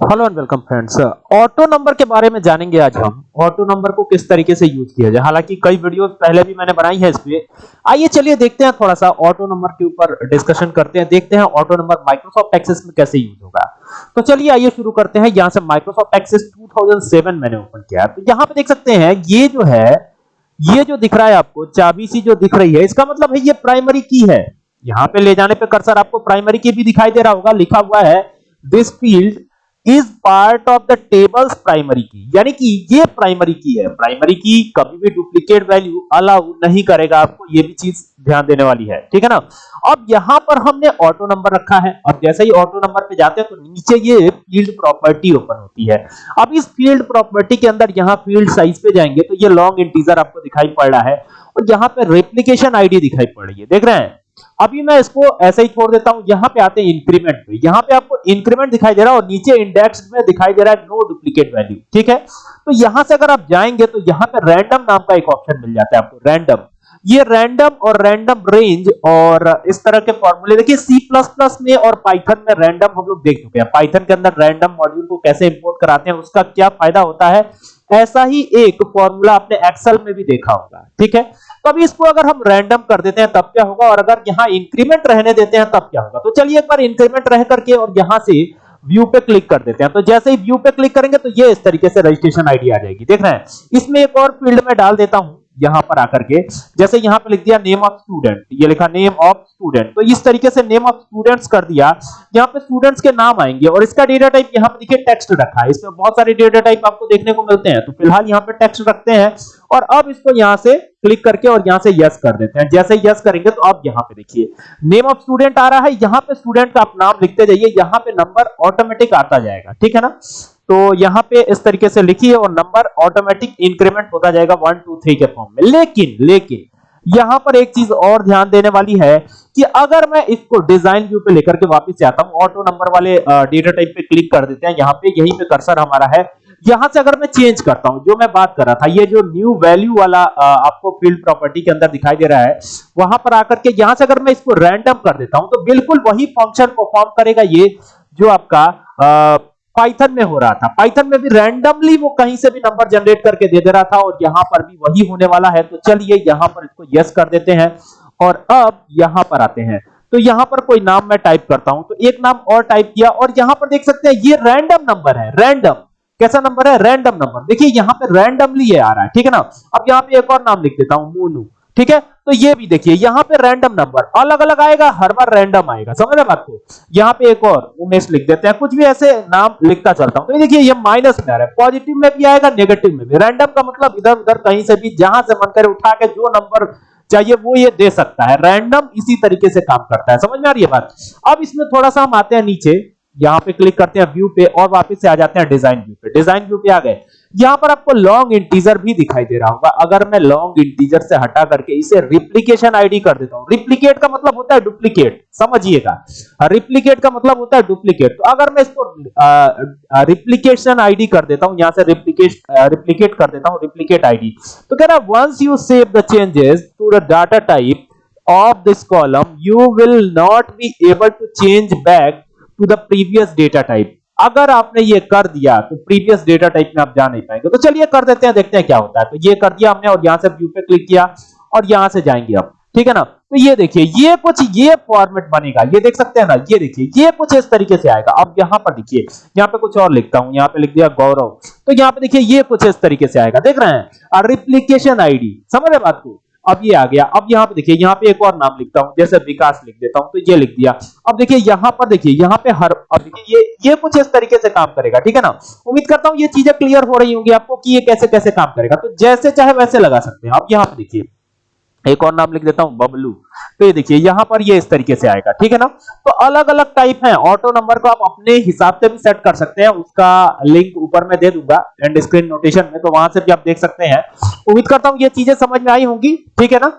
Hello and welcome friends auto number के बारे में जानेंगे आज हम। ऑटो नंबर को किस तरीके से यूज़ किया जाए। हालाँकि कई वीडियो पहले भी मैंने बनाई है इस पे आइए चलिए देखते हैं थोड़ा सा ऑटो नंबर के ऊपर डिस्कशन करते हैं। देखते हैं ऑटो नंबर माइक्रोसॉफ्ट एक्सेस में कैसे यूज़ होगा। तो चलिए आइए शुरू करते हैं। यहाँ से माइक्रोसॉफ्ट एक्सेस 2007 मैंने ओपन किया तो यहाँ पे देख सकते हैं, ये जो है, ये जो दिख रहा है आपको चाबी सी जो दिख रही है, इसका मतलब है ये प्राइमरी की है। यहाँ पे ले जाने पे कर्सर आपको प्राइमरी की भी दिखाई दे रहा होगा। लिखा हुआ है this field is part of the tables primary की यानी कि ये प्राइमरी की है। प्राइमरी की कभी भी डुप्लीकेट वैल्यू अलाउ नहीं करेगा आपको। ये भी चीज़ ध्यान देने वाली है। ठीक है ना? अब यहाँ पर हमने ऑटो नंबर रखा है। और जैसे ही ऑटो नंबर पे जाते हैं तो नीचे ये फ़ील्ड प्रॉपर्टी ओपन होती है। अब इस फ़ील्ड प्रॉपर्टी के अंदर यहाँ फ़ील्ड साइज़ पे जाएँगे तो ये लॉन्ग इंटीजर आपको दिखाई पड़ रहा है। और यहाँ पे रेप्लीकेशन आईडी दिखाई पड़ रही है। देख रहे हैं? अभी मैं इसको ऐसे ही छोड़ देता हूँ, यहाँ पे आते हैं इंक्रीमेंट पे यहाँ पे आपको इंक्रीमेंट दिखाई दे रहा है और नीचे इंडेक्स में दिखाई दे रहा है नो डुप्लीकेट वैल्यू ठीक है? तो यहाँ से अगर आप जाएँगे तो यहाँ पे रैंडम नाम का एक ऑप्शन मिल जाता है आपको रैंडम ये रैंडम और रैंडम रेंज और इस तरह के फॉर्मूले देखिए प्लस में और पाइथन में रैंडम हम लोग देख चुके हैं। पाइथन के अंदर रैंडम मॉड्यूल को कैसे इंपोर्ट कराते हैं, उसका क्या फ़ायदा होता है? ऐसा ही एक फॉर्मूला आपने एक्सेल में भी देखा होगा, ठीक है? अभी इसको अगर हम रैंडम कर देते हैं, तब क्या होगा? और अगर यहाँ इंक्रीमेंट रहने देते हैं, तब क्या होगा? तो चलिए एक बार इंक्रीमेंट रह करके और यहाँ से व्यू पे क्लिक कर देते हैं। तो जैसे ही व्यू पे क्लिक करेंगे तो ये इस तरीके से रजिस्ट्रेशन आईडी आ जाएगी। देख रहे हैं? इसमें एक और फ़ील्ड में डाल देता हूँ। यहाँ पर आकर के, जैसे यहाँ पे लिख दिया नेम ऑफ़ स्टूडेंट ये लिखा नेम ऑफ़ स्टूडेंट तो इस तरीके से नेम ऑफ़ स्टूडेंट्स कर दिया। यहाँ पे स्टूडेंट्स के नाम आएँगे और इसका डेटा टाइप यहाँ पे देखिए टेक्स्ट रखा है। इसमें बहुत सारे डेटा टाइप आपको देखने को मिलते हैं तो फ़िलहाल यहाँ पे टेक्स्ट रखते हैं और अब इसको यहाँ से क्लिक करके और यहाँ से यस कर देते हैं। जैसे यस करेंगे तो अब यहाँ पे देखिए नेम ऑफ़ स्टूडेंट आ रहा है, यहाँ पे स्टूडेंट का आप नाम लिखते जाइए, यहाँ पे नंबर ऑटोमेटिक आता जाएगा, ठीक है ना? तो यहाँ पे इस तरीके से लिखिए और नंबर ऑटोमेटिक इंक्रीमेंट होता जाएगा वन, टू, थ्री के फॉर्म में। लेकिन लेकिन, यहाँ पर एक चीज़ और ध्यान देने वाली है कि अगर मैं इसको डिज़ाइन व्यू पे लेकर के वापस आता हूँ ऑटो नंबर वाले डेटा टाइप पे क्लिक कर देते हैं, यहाँ पे यहीं पे कर्सर हमारा है। यहाँ से अगर मैं चेंज करता हूँ, जो मैं बात कर रहा था, ये जो न्यू वैल्यू वाला आपको फ़ील्ड प्रॉपर्टी के अंदर दिखाई दे रहा है, वहाँ पर आकर के यहाँ से अगर मैं इसको रैंडम कर देता हूँ तो बिल्कुल वही फ़ंक्शन परफॉर्म करेगा ये, जो आपका पाइथन में हो रहा था। पाइथन में भी रैंडमली वो कहीं से भी नंबर जनरेट करके दे दे रहा था और यहाँ पर भी वही होने वाला है। तो चलिए यहाँ पर इसको यस कर देते हैं और अब यहाँ पर आते हैं। तो यहाँ पर कोई नाम मैं टाइप करता हूँ। तो एक नाम और टाइप किया और यहाँ पर देख सकते हैं ये रैंडम नंबर है। रैंडम कैसा नंबर है? रैंडम नंबर देखिए यहाँ पे रैंडमली ये आ रहा है। ठीक है ना? अब यहाँ पे एक और नाम लिख देता हूँ। मोनू ठीक है? तो ये भी देखिए, यहाँ पे रैंडम नंबर अलग अलग आएगा, हर बार रैंडम आएगा। समझ रहे बात को? यहाँ पे एक और, उमेश लिख देते हैं, कुछ भी ऐसे नाम लिखता चलता हूँ। तो देखिए, ये माइनस में आ रहा है पॉजिटिव में भी आएगा नेगेटिव में भी। रैंडम का मतलब इधर उधर कहीं से भी, जहाँ से मन करे, उठा के जो नंबर चाहिए, वो ये दे सकता है। रैंडम इसी तरीके से काम करता है। समझ में आ रही है बात? अब इसमें थोड़ा सा हम आते हैं नीचे, यहाँ पे क्लिक करते हैं व्यू पे, और वापस से आ जाते हैं डिज़ाइन व्यू पे। डिज़ाइन व्यू पे आ गए। यहाँ पर आपको लॉन्ग इंटीजर भी दिखाई दे रहा होगा। अगर मैं लॉन्ग इंटीजर से हटा करके इसे रिप्लिकेशन आईडी कर देता हूँ। रिप्लीकेट का मतलब होता है डुप्लीकेट समझिएगा। रिप्लीकेट का मतलब होता है डुप्लीकेट तो अगर मैं इसको रिप्लिकेशन आईडी कर देता हूँ, यहाँ से रिप्लिकेट रिप्लीकेट कर देता हूँ रिप्लिकेट आईडी तो कह रहा once you save the changes to the data type of this column, you will not be able to change back to the previous data type अगर आपने ये कर दिया तो प्रीवियस डेटा टाइप में आप जा नहीं पाएँगे। तो चलिए कर देते हैं, देखते हैं क्या होता है। तो ये कर दिया हमने और यहाँ से व्यू पे क्लिक किया और यहाँ से जाएँगे अब। ठीक है ना? तो ये देखिए, ये कुछ ये फॉर्मेट बनेगा। ये देख सकते हैं ना? ये देखिए, ये कुछ इस तरीके से आएगा। अब यहाँ पर देखिए, यहाँ पे कुछ और लिखता हूँ। यहाँ पे लिख दिया गौरव तो यहाँ पे देखिए, ये कुछ इस तरीके से आएगा। देख रहे हैं? रिप्लीकेशन आईडी समझ रहे बात को? अब ये आ गया। अब यहाँ पे देखिए, यहाँ पे एक और नाम लिखता हूँ, जैसे विकास लिख देता हूँ तो ये लिख दिया। अब देखिए, यहाँ पर देखिए, यहाँ पे हर, अब देखिए, ये ये कुछ इस तरीके से काम करेगा, ठीक है ना? उम्मीद करता हूँ ये चीज़ें क्लियर हो रही होंगी आपको कि ये कैसे कैसे काम करेगा। तो जैसे चाहे वैसे लगा सकते हैं। आप यहाँ पे देखिए एक और नाम लिख देता हूँ, बबलू। तो ये देखिए, यहाँ पर ये इस तरीके से आएगा, ठीक है ना? तो अलग अलग टाइप है ऑटो नंबर को आप अपने हिसाब से भी सेट कर सकते हैं, उसका लिंक ऊपर में दे दूँगा एंड स्क्रीन नोटेशन में तो वहाँ से भी आप देख सकते हैं। उम्मीद करता हूँ ये चीज़ें समझ में आई होंगी, ठीक है ना?